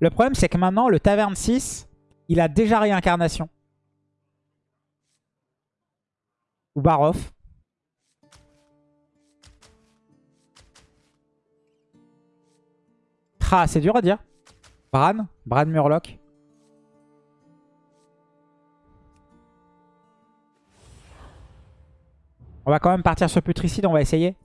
Le problème, c'est que maintenant, le Taverne 6, il a déjà réincarnation. Ou Baroff. Ah, c'est dur à dire. Bran Bran Murloc. On va quand même partir sur Putricide, on va essayer.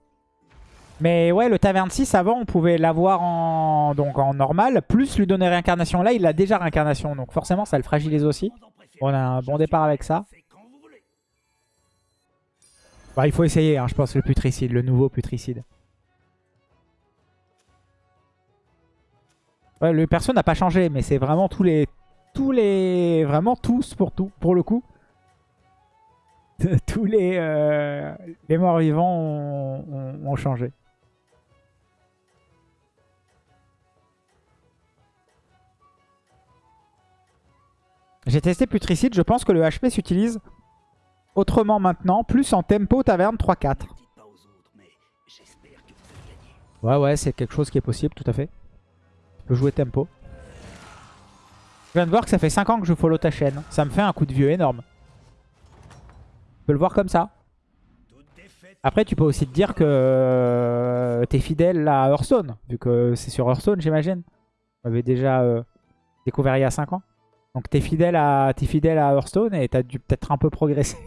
Mais ouais, le Taverne 6, avant, on pouvait l'avoir en, donc en normal, plus lui donner réincarnation. Là, il a déjà réincarnation, donc forcément, ça le fragilise aussi. On a un bon départ avec ça. Bah, il faut essayer, hein, je pense, le Putricide, le nouveau Putricide. Ouais, le perso n'a pas changé, mais c'est vraiment tous les... Tous les... Vraiment tous pour tout, pour le coup. tous les, euh, les morts vivants ont, changé. J'ai testé Putricide, je pense que le HP s'utilise autrement maintenant, plus en tempo taverne 3-4. Ouais ouais, c'est quelque chose qui est possible, tout à fait. Tu peux jouer tempo. Je viens de voir que ça fait 5 ans que je follow ta chaîne. Ça me fait un coup de vieux énorme. Tu peux le voir comme ça. Après, tu peux aussi te dire que euh, t'es fidèle à Hearthstone, vu que c'est sur Hearthstone, j'imagine. On avait déjà euh, découvert il y a 5 ans. Donc t'es fidèle, à, fidèle à Hearthstone et t'as dû peut-être un peu progresser.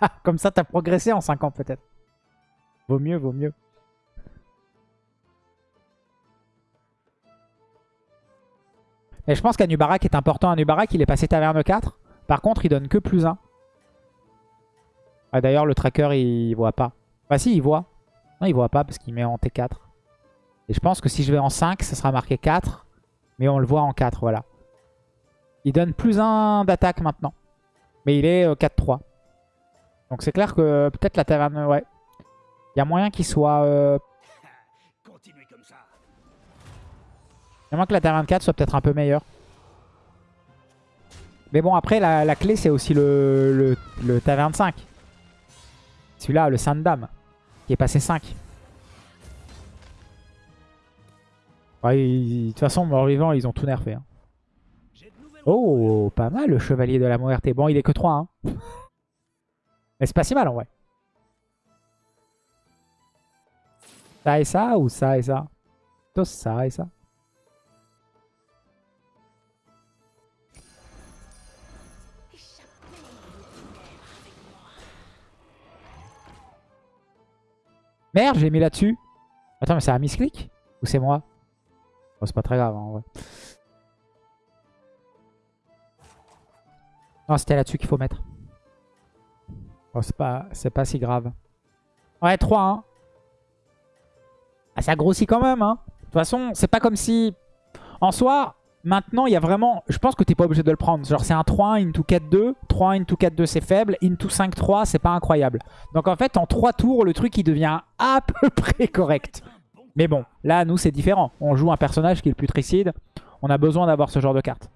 Comme ça, t'as progressé en 5 ans peut-être. Vaut mieux, vaut mieux. Mais je pense qu'Anubarak est important. Anubarak, il est passé taverne 4. Par contre, il donne que plus 1. Ah, D'ailleurs, le tracker, il voit pas. Bah si, il voit. Non, il voit pas parce qu'il met en T4. Et je pense que si je vais en 5, ça sera marqué 4. Mais on le voit en 4, voilà. Il donne plus 1 d'attaque maintenant. Mais il est 4-3. Euh, Donc c'est clair que peut-être la taverne, ouais. Il y a moyen qu'il soit... Euh... Il y a moyen que la taverne 4 soit peut-être un peu meilleure. Mais bon, après, la, clé, c'est aussi le, le, le taverne 5. Celui-là, le Saint Dame, qui est passé 5. de toute façon, mort vivant, ils ont tout nerfé. Hein. Oh, pas mal le chevalier de la Muerte. Bon, il est que 3. Hein. Mais c'est pas si mal en vrai. Ça et ça ou ça et ça? Plutôt ça et ça. Merde, j'ai mis là-dessus. Attends, mais c'est un misclick? Ou c'est moi? Oh, C'est pas très grave, hein, en vrai. Non, c'était là-dessus qu'il faut mettre. Oh, c'est pas, pas si grave. Ouais, 3, hein. Ah, ça grossit quand même, hein. De toute façon, c'est pas comme si... En soi, Maintenant, il y a vraiment... Je pense que t'es pas obligé de le prendre. Genre, c'est un 3-1 into 4-2. 3-1 into 4-2, c'est faible. Into 5-3, c'est pas incroyable. Donc, en fait, en 3 tours, le truc, il devient à peu près correct. Mais bon, là, nous, c'est différent. On joue un personnage qui est le putricide. On a besoin d'avoir ce genre de carte.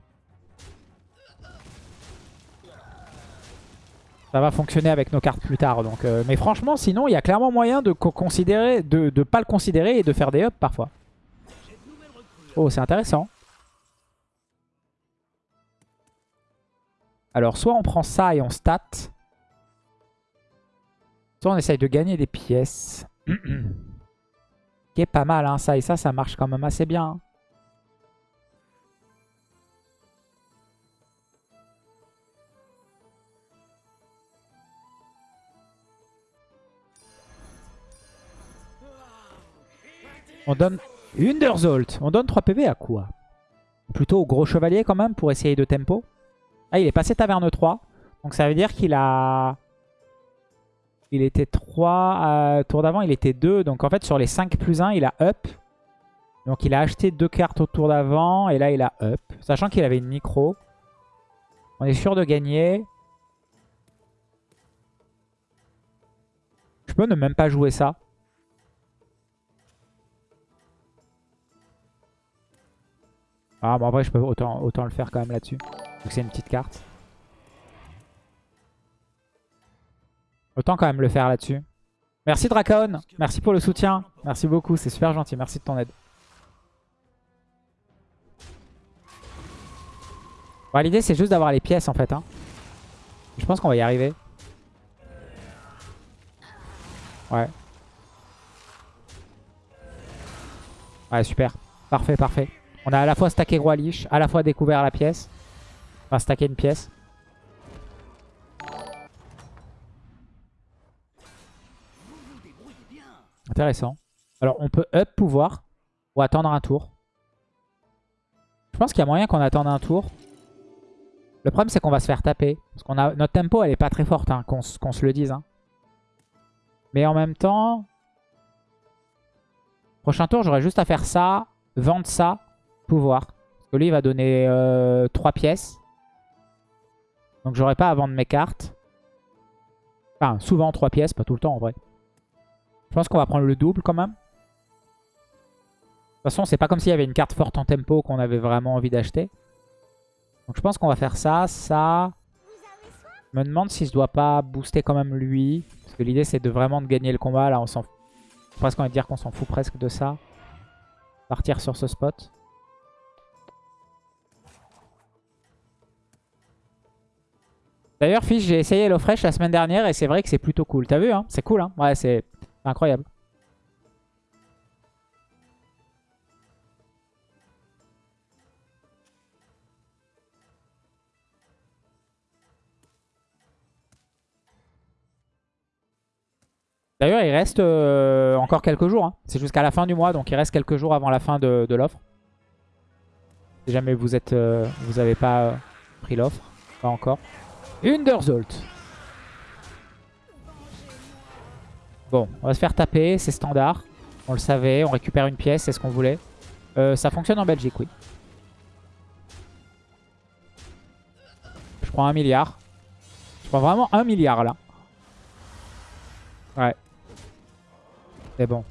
Ça va fonctionner avec nos cartes plus tard. Donc, euh, Mais franchement, sinon, il y a clairement moyen de considérer, de pas le considérer et de faire des ups parfois. Oh, c'est intéressant. Alors, soit on prend ça et on stat. Soit on essaye de gagner des pièces. Qui est pas mal, hein. Ça et ça, ça marche quand même assez bien. Hein. On donne Underzolt. On donne 3 PV à quoi? Plutôt au gros chevalier quand même pour essayer de tempo? Ah, il est passé taverne 3. Donc ça veut dire qu'il a... Il était 3. Euh, tour d'avant, il était 2. Donc en fait, sur les 5 plus 1, il a up. Donc il a acheté deux cartes au tour d'avant. Et là, il a up. Sachant qu'il avait une micro. On est sûr de gagner. Je peux ne même pas jouer ça. Ah, bon, en vrai, je peux autant, autant le faire quand même là-dessus. Donc c'est une petite carte. Autant quand même le faire là-dessus. Merci Dracon. Merci pour le soutien. Merci beaucoup. C'est super gentil. Merci de ton aide. L'idée, c'est juste d'avoir les pièces, en fait. Hein. Je pense qu'on va y arriver. Ouais. Ouais, super. Parfait, parfait. On a à la fois stacké Roi Lich, à la fois découvert la pièce. Enfin, stacké une pièce. Intéressant. Alors, on peut up pouvoir ou attendre un tour. Je pense qu'il y a moyen qu'on attende un tour. Le problème, c'est qu'on va se faire taper. Parce qu'on notre tempo, elle est pas très forte, hein, qu'on se le dise. Hein. Mais en même temps... Prochain tour, j'aurais juste à faire ça, vendre ça, pouvoir. Parce que lui, il va donner 3 euh, pièces. Donc j'aurais pas à vendre mes cartes. Enfin, souvent 3 pièces, pas tout le temps en vrai. Je pense qu'on va prendre le double quand même. De toute façon, c'est pas comme s'il y avait une carte forte en tempo qu'on avait vraiment envie d'acheter. Donc je pense qu'on va faire ça, ça. Je me demande si je dois pas booster quand même lui. Parce que l'idée c'est de vraiment de gagner le combat. Là on s'en fout. Presque on va dire qu'on s'en fout presque de ça. Partir sur ce spot. D'ailleurs, Fish, j'ai essayé HelloFresh la semaine dernière et c'est vrai que c'est plutôt cool. T'as vu, hein? C'est cool, hein? Ouais, c'est incroyable. D'ailleurs, il reste euh, encore quelques jours. Hein. C'est jusqu'à la fin du mois, donc il reste quelques jours avant la fin de, l'offre. Si jamais vous êtes, euh, vous n'avez pas euh, pris l'offre, pas encore. Underzolt. Bon, on va se faire taper, c'est standard. On le savait, on récupère une pièce, c'est ce qu'on voulait. ça fonctionne en Belgique, oui. Je prends un milliard. Je prends vraiment un milliard là. Ouais. C'est bon.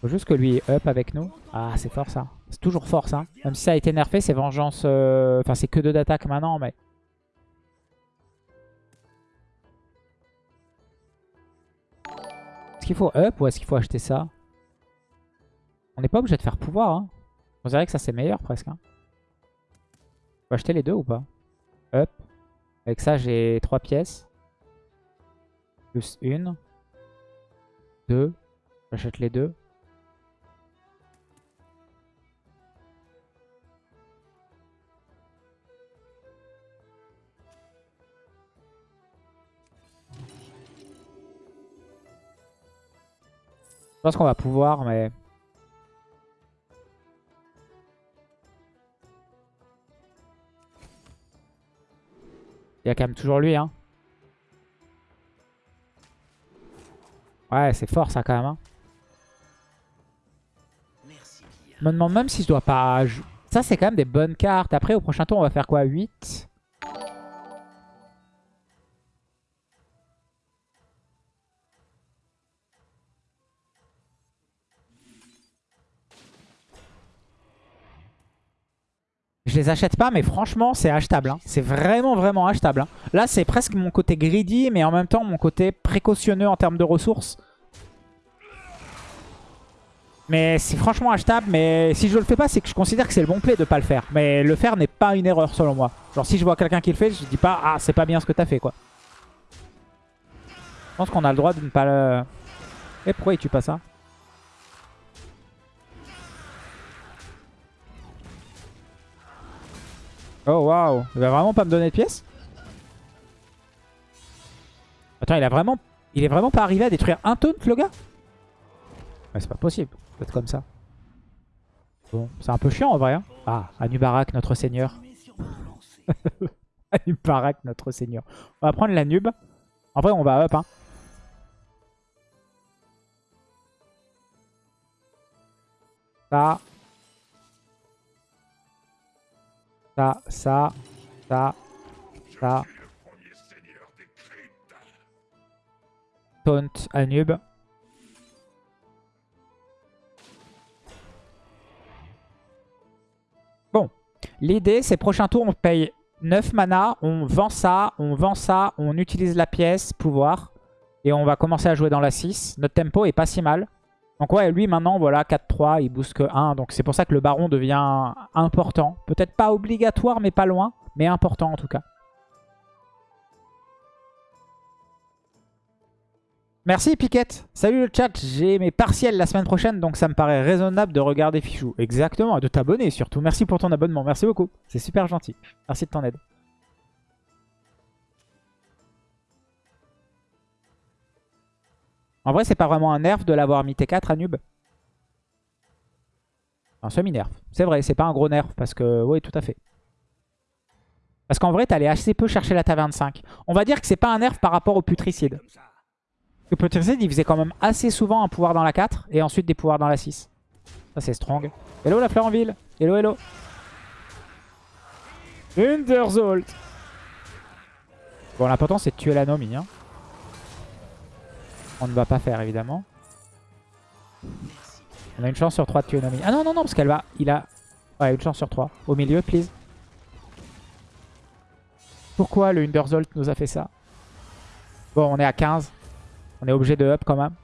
Faut juste que lui up avec nous. Ah, c'est fort ça. Toujours fort ça. Même si ça a été nerfé, c'est vengeance... Euh, enfin, c'est que deux d'attaque maintenant, mais... Est-ce qu'il faut up ou est-ce qu'il faut acheter ça? On n'est pas obligé de faire pouvoir. Hein. On dirait que ça c'est meilleur presque. Hein. Acheter les deux ou pas? Up. Avec ça j'ai trois pièces. Plus une. Deux. J'achète les deux. Pense qu'on va pouvoir, mais... Il y a quand même toujours lui, hein. Ouais, c'est fort ça quand même. Hein. Je me demande même si je dois pas... Ça, c'est quand même des bonnes cartes. Après, au prochain tour, on va faire quoi? 8 Je les achète pas, mais franchement, c'est achetable. Hein. C'est vraiment, vraiment achetable. Hein. Là, c'est presque mon côté greedy, mais en même temps, mon côté précautionneux en termes de ressources. Mais c'est franchement achetable, mais si je le fais pas, c'est que je considère que c'est le bon play de pas le faire. Mais le faire n'est pas une erreur selon moi. Genre si je vois quelqu'un qui le fait, je dis pas « Ah, c'est pas bien ce que t'as fait, quoi. » Je pense qu'on a le droit de ne pas le... Et pourquoi il tue pas ça? Oh waouh, il va vraiment pas me donner de pièces? Attends, il a vraiment... Il est vraiment pas arrivé à détruire un taunt le gars? C'est pas possible, peut-être comme ça. Bon, c'est un peu chiant en vrai. Hein. ah, Anubarak, notre seigneur. Anubarak, notre seigneur. On va prendre la nube. En vrai, on va up. Hein. Ça, Ça, ça, ça, ça. Taunt Anub. Bon. L'idée, c'est prochain tour, on paye 9 mana, on vend ça, on vend ça, on utilise la pièce, pouvoir. Et on va commencer à jouer dans la 6. Notre tempo est pas si mal. Donc ouais, lui maintenant, voilà, 4-3, il booste que 1. Donc c'est pour ça que le baron devient important. Peut-être pas obligatoire, mais pas loin. Mais important en tout cas. Merci Piquette. Salut le chat, j'ai mes partiels la semaine prochaine, donc ça me paraît raisonnable de regarder Fichou. Exactement, de t'abonner surtout. Merci pour ton abonnement, merci beaucoup. C'est super gentil. Merci de ton aide. En vrai, c'est pas vraiment un nerf de l'avoir mis T4 à Nub. Un semi-nerf. C'est vrai, c'est pas un gros nerf parce que... Oui, tout à fait. Parce qu'en vrai, t'allais assez peu chercher la taverne 5. On va dire que c'est pas un nerf par rapport au putricide. Le putricide, il faisait quand même assez souvent un pouvoir dans la 4 et ensuite des pouvoirs dans la 6. Ça, c'est strong. Hello la fleur en ville. Hello, hello. Underzolt. Bon, l'important, c'est de tuer la Nomi. Hein. On ne va pas faire, évidemment. On a une chance sur 3 de tuer Nomi. Ah non, non, non, parce qu'elle va... Il a... Une chance sur 3. Au milieu, please. Pourquoi le Underzolt nous a fait ça? Bon, on est à 15. On est obligé de up quand même.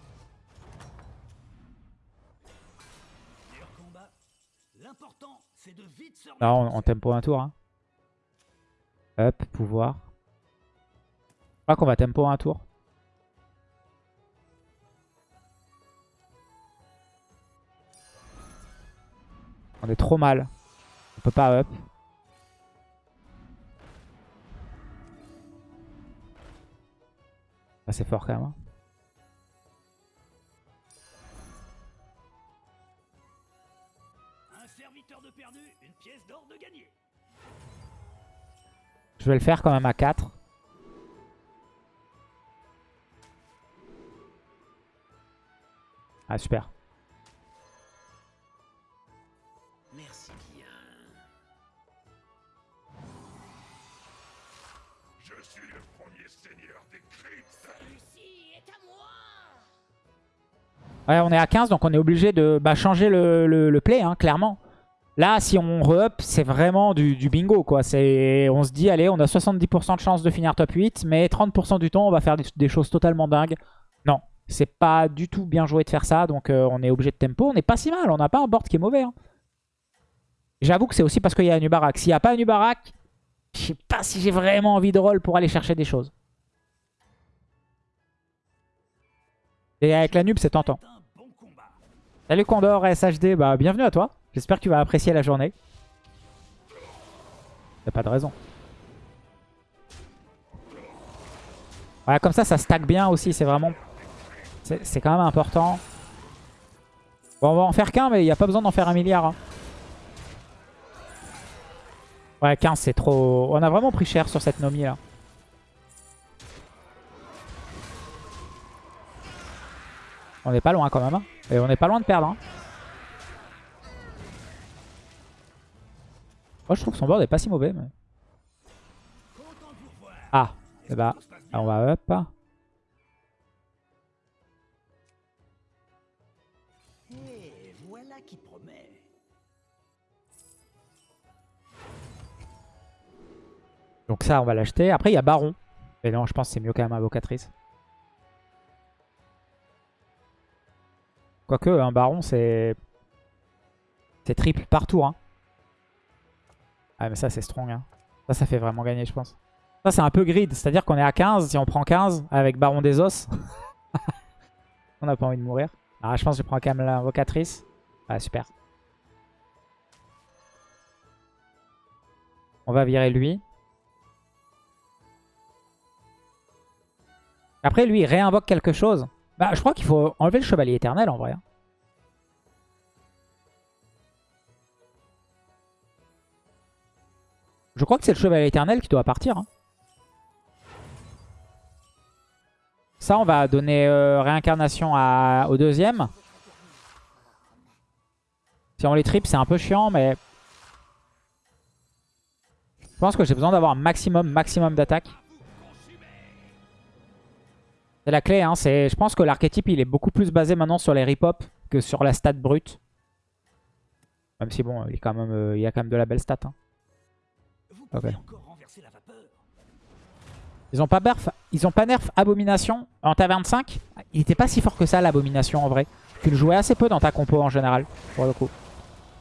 Là, on, on tempo un tour. Hein. Up, pouvoir. Je crois qu'on va tempo un tour. On est trop mal. On peut pas up. Ah, c'est fort quand même. Hein. Je vais le faire quand même à 4. Ah super. Ouais, on est à 15, donc on est obligé de bah, changer le, play, hein, clairement. Là, si on re-up, c'est vraiment du, bingo. quoi. On se dit, allez, on a 70% de chance de finir top 8, mais 30% du temps, on va faire des, choses totalement dingues. Non, c'est pas du tout bien joué de faire ça, donc euh, on est obligé de tempo. On n'est pas si mal, on n'a pas un board qui est mauvais. Hein. J'avoue que c'est aussi parce qu'il y a un Nubarak. S'il n'y a pas un Nubarak, je sais pas si j'ai vraiment envie de roll pour aller chercher des choses. Et avec la nub, c'est tentant. Salut Condor, SHD, bah bienvenue à toi. J'espère que tu vas apprécier la journée. Y'a pas de raison. Voilà, comme ça, ça stack bien aussi. C'est vraiment... C'est quand même important. Bon, on va en faire qu'un, mais il n'y a pas besoin d'en faire un milliard. Hein. Ouais, 15, c'est trop... On a vraiment pris cher sur cette Nomi, là. On est pas loin, quand même. Hein. Et on est pas loin de perdre. Hein. Moi je trouve que son board est pas si mauvais. Mais... Ah, et bah, on va up. Donc ça, on va l'acheter. Après, il y a Baron. Mais non, je pense que c'est mieux quand même Invocatrice. Quoique, un Baron, c'est... C'est triple partout. Hein. Ah mais ça c'est strong. Hein. Ça, ça fait vraiment gagner je pense. Ça c'est un peu grid. C'est-à-dire qu'on est à 15. Si on prend 15 avec Baron des Os. on n'a pas envie de mourir. Ah je pense que je prends quand même l'invocatrice. Ah super. On va virer lui. Après lui il réinvoque quelque chose. Bah je crois qu'il faut enlever le chevalier éternel en vrai. Hein. Je crois que c'est le chevalier éternel qui doit partir. Hein. Ça, on va donner euh, réincarnation au deuxième. Si on les trip, c'est un peu chiant, mais... Je pense que j'ai besoin d'avoir un maximum, maximum d'attaque. C'est la clé, hein. Je pense que l'archétype, il est beaucoup plus basé maintenant sur les rip-hop que sur la stat brute. Même si, bon, il, quand même, euh, il y a quand même de la belle stat. Hein. Ils ont pas nerf, ils ont pas nerf abomination en taverne 5 il était pas si fort que ça, l'abomination, en vrai. Tu le jouais assez peu dans ta compo, en général, pour le coup.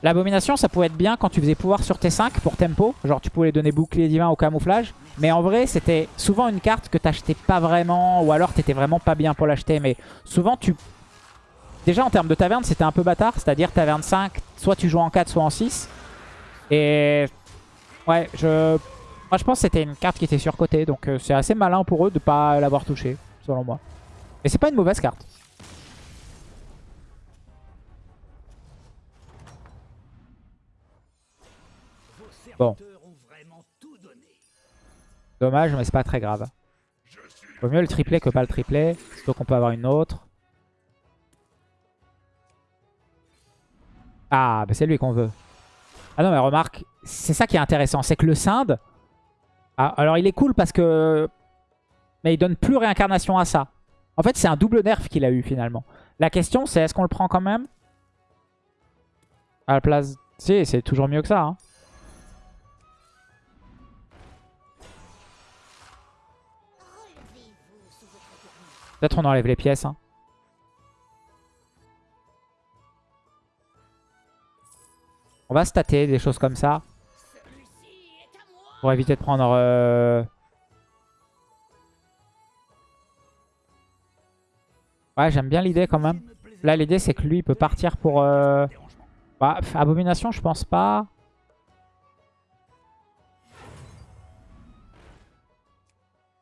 L'abomination, ça pouvait être bien quand tu faisais pouvoir sur T5 pour tempo. Genre, tu pouvais donner bouclier divin au camouflage. Mais en vrai, c'était souvent une carte que t'achetais pas vraiment. Ou alors, t'étais vraiment pas bien pour l'acheter. Mais souvent, tu... Déjà, en termes de taverne, c'était un peu bâtard. C'est-à-dire, taverne 5, soit tu joues en 4, soit en 6. Et... Ouais, je... Moi, je pense que c'était une carte qui était surcotée. Donc, euh, c'est assez malin pour eux de pas l'avoir touché, selon moi. Mais c'est pas une mauvaise carte. Bon. Dommage, mais c'est pas très grave. Vaut mieux le tripler que pas le tripler. Surtout qu'on peut avoir une autre. Ah, bah c'est lui qu'on veut. Ah non, mais remarque, c'est ça qui est intéressant. C'est que le Sinde... Ah, alors il est cool parce que... Mais il donne plus réincarnation à ça. En fait, c'est un double nerf qu'il a eu finalement. La question, c'est est-ce qu'on le prend quand même? À la place... Si, c'est toujours mieux que ça. Hein. Peut-être on enlève les pièces. Hein. On va stater des choses comme ça. Pour éviter de prendre... Euh... Ouais, j'aime bien l'idée quand même. Là, l'idée, c'est que lui, il peut partir pour... Euh... Bah, abomination, je pense pas.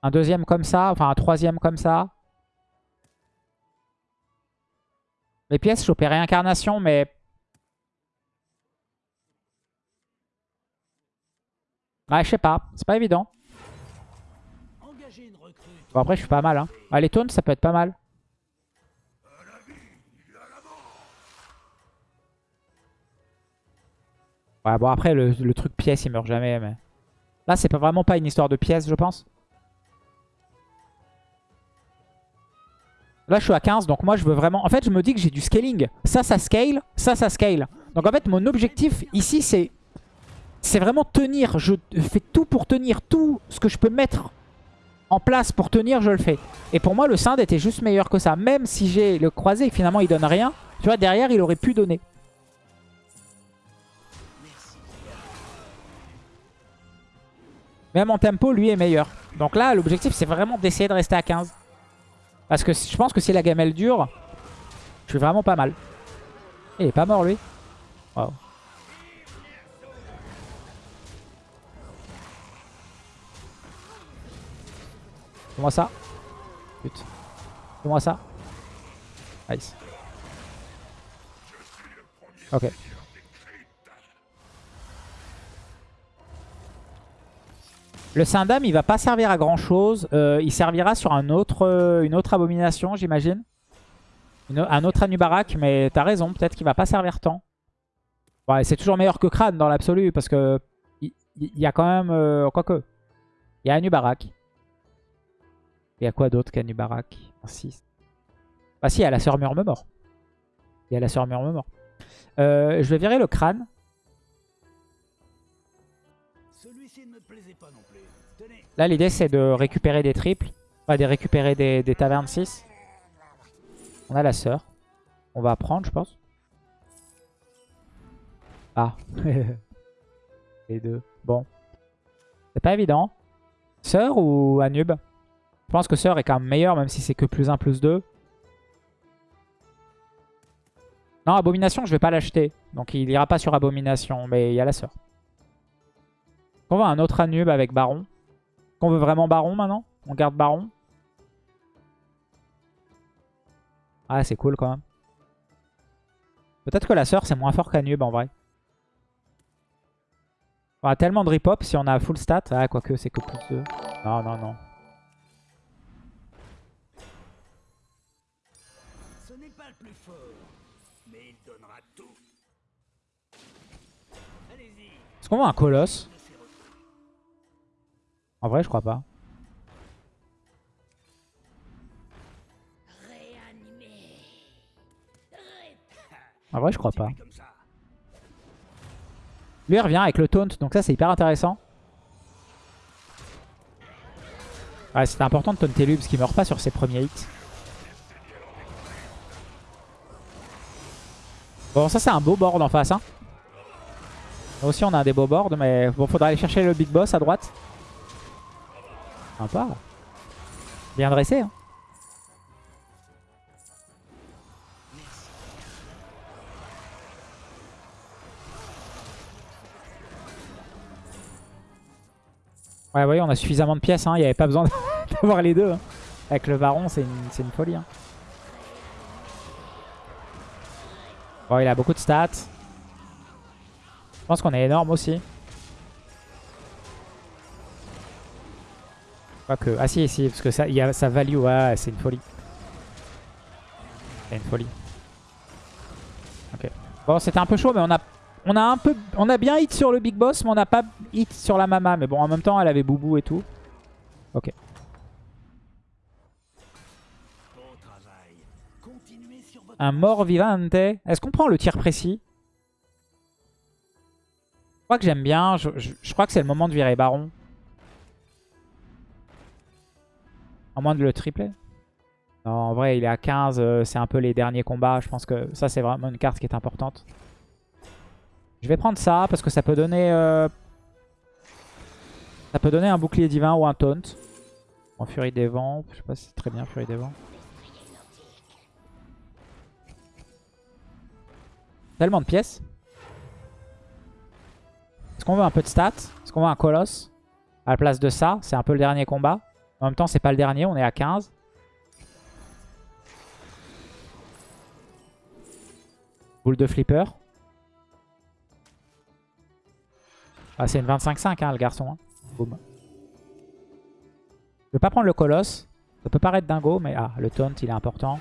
Un deuxième comme ça, enfin un troisième comme ça. Les pièces, choper réincarnation, mais... Ouais, je sais pas. C'est pas évident. Bon, après, je suis pas mal. Hein. Les tones, ça peut être pas mal. Ouais, bon, après, le, truc pièce, il meurt jamais. Mais... Là, c'est vraiment pas une histoire de pièces, je pense. Là, je suis à 15, donc moi, je veux vraiment... En fait, je me dis que j'ai du scaling. Ça, ça scale. Ça, ça scale. Donc, en fait, mon objectif ici, c'est... C'est vraiment tenir. Je fais tout pour tenir. Tout ce que je peux mettre en place pour tenir, je le fais. Et pour moi, le Sinde était juste meilleur que ça. Même si j'ai le croisé et finalement, il donne rien. Tu vois, derrière, il aurait pu donner. Même en tempo, lui est meilleur. Donc là, l'objectif, c'est vraiment d'essayer de rester à 15. Parce que je pense que si la gamelle dure, je suis vraiment pas mal. Il est pas mort lui. Wow. Fais-moi ça. Putain. Fais-moi ça. Nice. Ok. Le Syndam, il va pas servir à grand chose. Euh, il servira sur un autre, euh, une autre abomination, j'imagine. Un autre Anubarak, mais t'as raison, peut-être qu'il va pas servir tant. Ouais, c'est toujours meilleur que Crâne dans l'absolu, parce que il y, a quand même... Euh, quoique. Il y a Anubarak. Il y a quoi d'autre qu'Anubarak? 6. Ah si, il y a la sœur Murmemort. Il y a la sœur Murmemort. Euh, je vais virer le crâne. Là, l'idée, c'est de récupérer des triples. Enfin, de récupérer des, tavernes 6. On a la sœur. On va prendre, je pense. Ah. Les deux. Bon. C'est pas évident. Sœur ou Anub? Je pense que Sœur est quand même meilleur, même si c'est que plus 1, plus 2. Non, Abomination, je vais pas l'acheter. Donc il ira pas sur Abomination, mais il y a la Sœur. On va un autre Anub avec Baron. On veut vraiment Baron maintenant On garde Baron Ah, c'est cool quand même. Peut-être que la sœur, c'est moins fort qu'Anub en vrai. On a tellement de rip-hop si on a full stat. Ah, quoique, c'est que plus 2. Non, non, non. Ce n'est pas le plus fort, mais il donnera tout. Est-ce qu'on voit un colosse? En vrai, je crois pas. En vrai, je crois pas. Lui, il revient avec le taunt, donc ça, c'est hyper intéressant. Ouais, c'était important de taunter lui, parce qu'il meurt pas sur ses premiers hits. Bon, ça, c'est un beau board en face. Hein. Aussi, on a des beaux boards, mais bon, faudra aller chercher le big boss à droite. Sympa. Bien dressé. Hein. Ouais, voyez, on a suffisamment de pièces. Hein. Il n'y avait pas besoin d'avoir les deux. Hein. Avec le baron, c'est une, une, folie. Hein. Bon, il a beaucoup de stats. Je pense qu'on est énorme aussi. Ah si, si, parce que ça, y a value, ouais, c'est une folie. C'est une folie. Ok. Bon, c'était un peu chaud, mais on a, on a un peu, on a bien hit sur le big boss, mais on n'a pas hit sur la mama. Mais bon, en même temps, elle avait boubou et tout. Ok. Un mort vivante. Est-ce qu'on prend le tir précis? Je crois que j'aime bien. Je, crois que c'est le moment de virer baron. À moins de le tripler. En vrai, il est à 15. Euh, c'est un peu les derniers combats. Je pense que ça, c'est vraiment une carte qui est importante. Je vais prendre ça parce que ça peut donner... Euh, ça peut donner un bouclier divin ou un taunt. En Furie des Vents. Je sais pas si c'est très bien Furie des Vents. Tellement de pièces. Est-ce qu'on veut un peu de stats? Est-ce qu'on veut un colosse? À la place de ça, c'est un peu le dernier combat. En même temps, c'est pas le dernier, on est à 15. Boule de flipper. Ah, c'est une 25-5, hein, le garçon. Hein. Boum. Je vais pas prendre le colosse. Ça peut paraître dingo, mais ah, le taunt, il est important.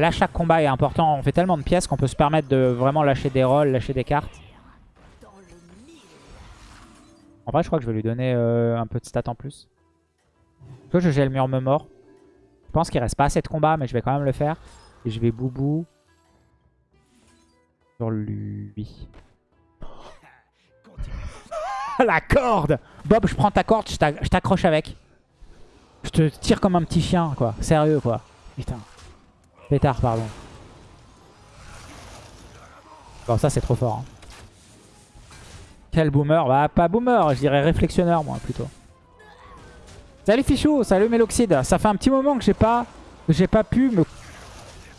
Là, chaque combat est important. On fait tellement de pièces qu'on peut se permettre de vraiment lâcher des rolls, lâcher des cartes. En vrai, je crois que je vais lui donner euh, un peu de stats en plus. que je gèle mur me mort. Je pense qu'il reste pas assez de combats, mais je vais quand même le faire. Et je vais boubou sur lui. La corde Bob, je prends ta corde, je t'accroche avec. Je te tire comme un petit chien, quoi. Sérieux, quoi. Putain. Pétard, pardon. Bon, ça, c'est trop fort. Hein. Quel boomer Bah, pas boomer, je dirais réflexionneur, moi, plutôt. Salut Fichou, salut Méloxide. Ça fait un petit moment que j'ai pas, j'ai pas pu me,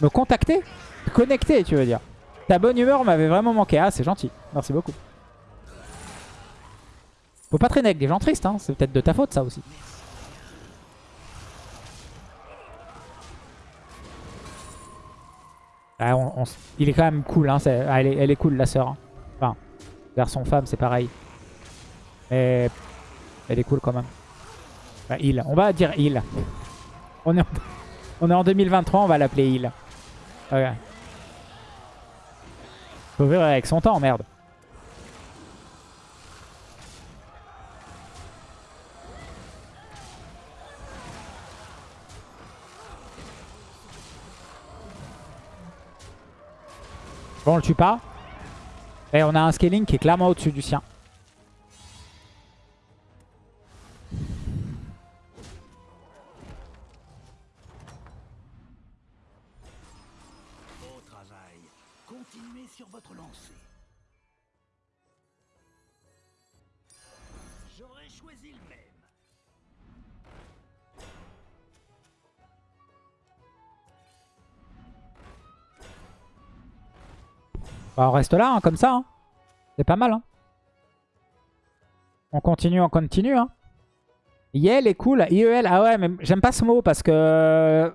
me contacter, me connecter, tu veux dire. Ta bonne humeur m'avait vraiment manqué. Ah, c'est gentil. Merci beaucoup. Faut pas traîner avec des gens tristes, hein. C'est peut-être de ta faute, ça aussi. Ah, il est quand même cool, hein. Ah, elle, est, cool la sœur. Hein. Enfin, garçon-femme, c'est pareil. Mais elle est cool quand même. Bah, il. On va dire il. On est, en, on est en 2023, on va l'appeler il. Ok. Faut vivre avec son temps, merde. Bon, on le tue pas. Et on a un scaling qui est clairement au-dessus du sien. Bah, on reste là, hein, comme ça. Hein. C'est pas mal. Hein. On continue, on continue. Hein. Yel est cool. IEL, ah ouais, mais j'aime pas ce mot parce que...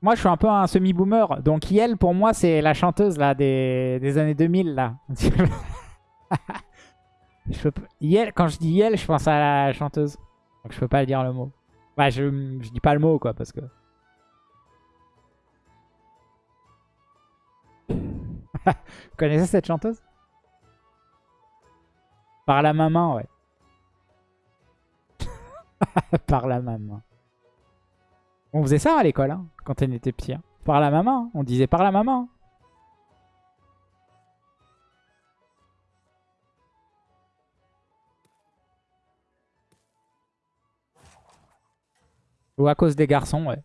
Moi, je suis un peu un semi-boomer. Donc, Yel, pour moi, c'est la chanteuse là des, années 2000. Là. je Yel, quand je dis Yel, je pense à la chanteuse. Donc, je peux pas dire le mot. Bah, je, je dis pas le mot, quoi, parce que... Vous connaissez cette chanteuse? Par la maman, ouais. Par la maman. On faisait ça à l'école, hein, quand elle était petit. Hein. Par la maman, hein. on disait par la maman. Ou à cause des garçons, ouais.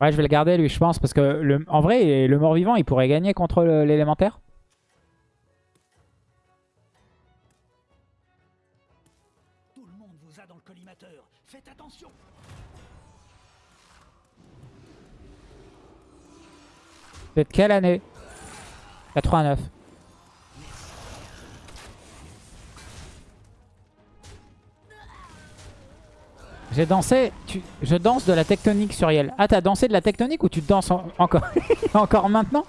Ouais, je vais le garder lui, je pense, parce que le, en vrai, le mort-vivant, il pourrait gagner contre l'élémentaire. Tout le monde vous a dans le collimateur. Faites attention. C'est de quelle année? 89. J'ai dansé, je danse de la tectonique sur Yel. Ah, t'as dansé de la tectonique ou tu danses encore encore maintenant?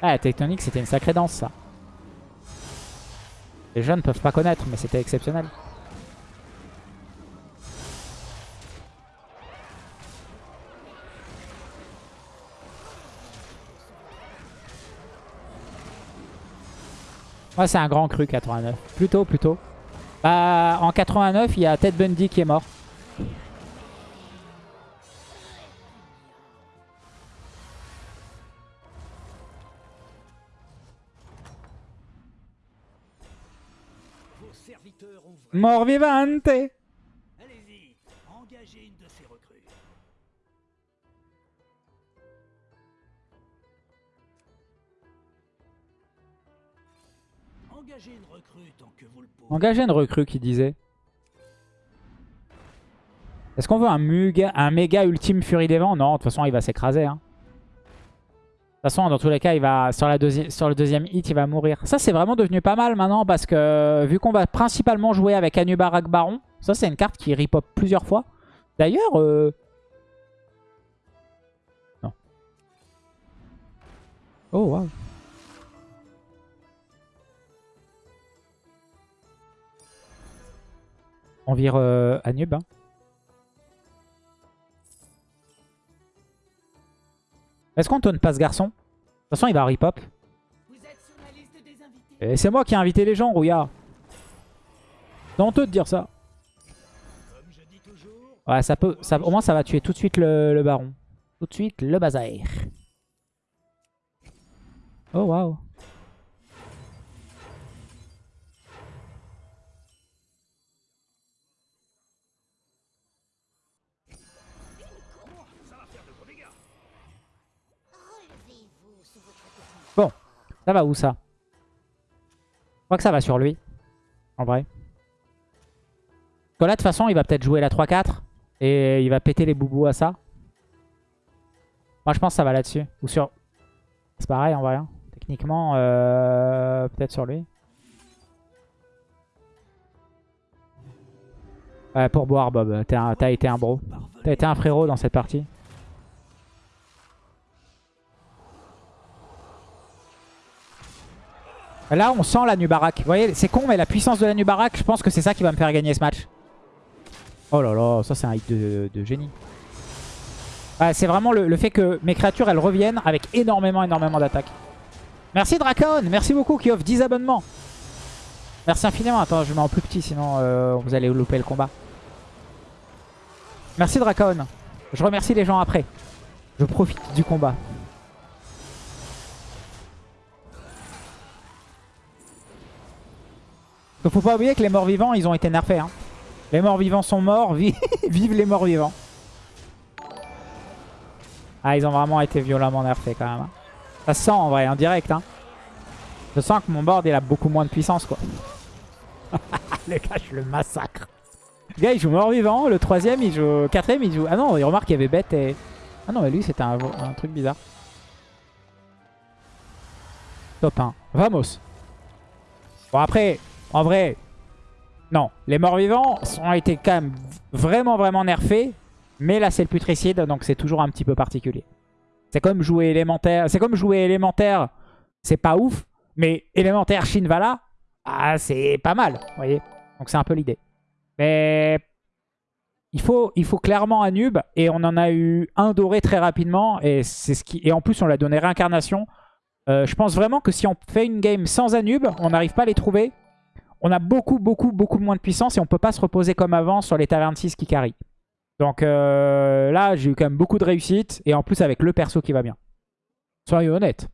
Ah, la tectonique, c'était une sacrée danse, ça. Les jeunes peuvent pas connaître, mais c'était exceptionnel. Ouais, c'est un grand cru 89. Plutôt, plutôt. Bah, en 89, il y a Ted Bundy qui est mort. Mort vivante Engagez une recrue tant que vous le pouvez. Engagez une recrue qui disait. Est-ce qu'on veut un, muga, un méga ultime Fury des Vents? Non, de toute façon, il va s'écraser. Hein. De toute façon, dans tous les cas, il va sur, le deuxième hit, il va mourir. Ça, c'est vraiment devenu pas mal maintenant parce que vu qu'on va principalement jouer avec Anubarak Baron, ça, c'est une carte qui repop plusieurs fois. D'ailleurs... Euh... Non. Oh, waouh. On vire euh, Anub. Hein. Est-ce qu'on tonne pas ce garçon? De toute façon, il va repop. Et c'est moi qui ai invité les gens, Rouillard. C'est honteux de dire ça. Ouais, ça peut, au moins ça va tuer tout de suite le, le baron. Tout de suite le bazar. Oh waouh. Ça va où ça? Je crois que ça va sur lui, en vrai. Parce là, de toute façon, il va peut-être jouer la 3-4 et il va péter les boubous à ça. Moi, je pense que ça va là-dessus. Ou sur... C'est pareil, en vrai. Hein. Techniquement, euh, peut-être sur lui. Ouais, pour boire, Bob. T'as été un bro. T'as été un frérot dans cette partie. Là, on sent la Nubarak. Vous voyez, c'est con, mais la puissance de la Nubarak, je pense que c'est ça qui va me faire gagner ce match. Oh là là, ça c'est un hit de, génie. c'est vraiment le, fait que mes créatures, elles reviennent avec énormément, énormément d'attaques. Merci Dracon, merci beaucoup qui offre 10 abonnements. Merci infiniment. Attends, je mets en plus petit, sinon euh, vous allez louper le combat. Merci Dracon. Je remercie les gens après. Je profite du combat. Il faut pas oublier que les morts vivants, ils ont été nerfés. Hein. Les morts vivants sont morts, vive les morts vivants. Ah, ils ont vraiment été violemment nerfés quand même. Hein. Ça se sent en vrai, en direct. Hein. Je sens que mon board, il a beaucoup moins de puissance, quoi. le gars, je le massacre. Le gars, il joue mort-vivant. Le troisième, il joue... Quatrième, il joue... Ah non, il remarque qu'il y avait bête et... Ah non, mais lui, c'était un... un, truc bizarre. Top 1. Vamos. Bon, après, en vrai, non. Les morts-vivants ont été quand même vraiment, vraiment nerfés. Mais là, c'est le putricide, donc c'est toujours un petit peu particulier. C'est comme jouer élémentaire. C'est comme jouer élémentaire, c'est pas ouf. Mais élémentaire Shinvala, ah, c'est pas mal, vous voyez. Donc c'est un peu l'idée. Mais il faut, clairement un nub. Et on en a eu un doré très rapidement. Et en plus, on l'a donné réincarnation. Euh, je pense vraiment que si on fait une game sans Anub, on n'arrive pas à les trouver on a beaucoup, beaucoup, beaucoup moins de puissance et on peut pas se reposer comme avant sur les tavernes 6 qui carry. Donc euh, là, j'ai eu quand même beaucoup de réussite et en plus avec le perso qui va bien. Soyons honnêtes.